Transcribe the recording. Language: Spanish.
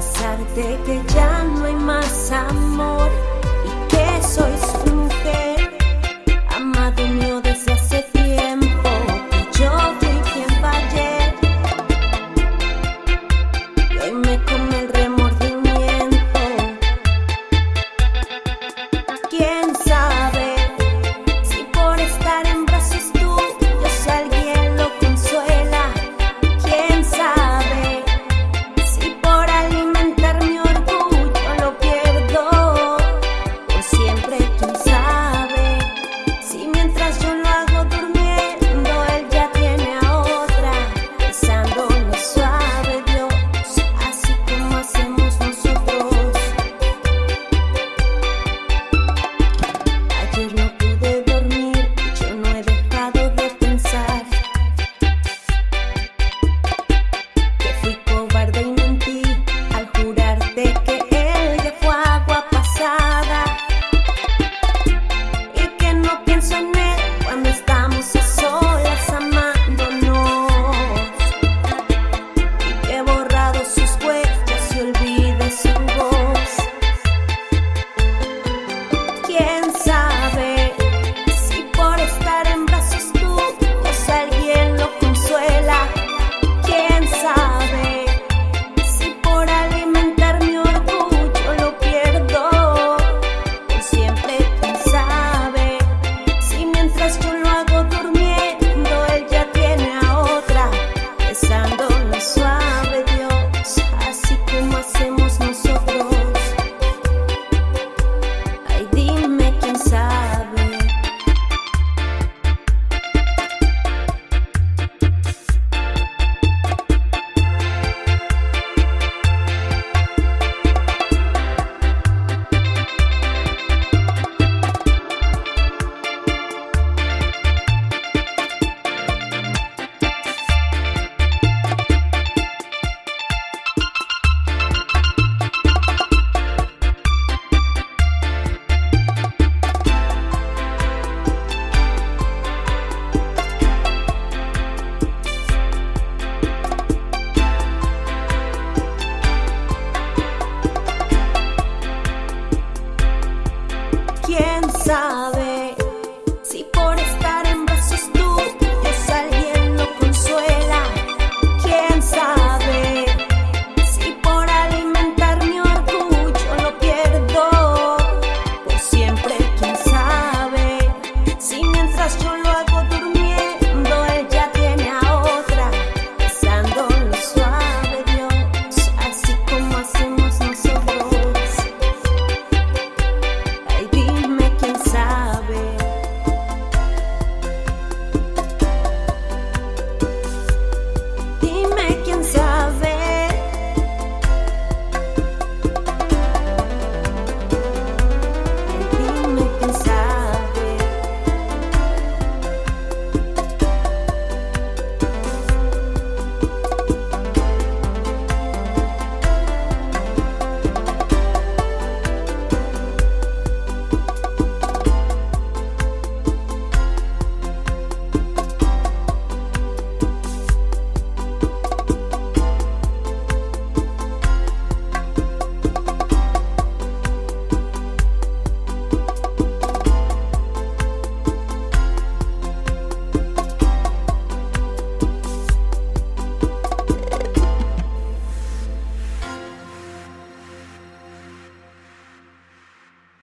pesar que ya no hay más amor.